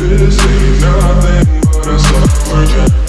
This ain't nothing but a summer jam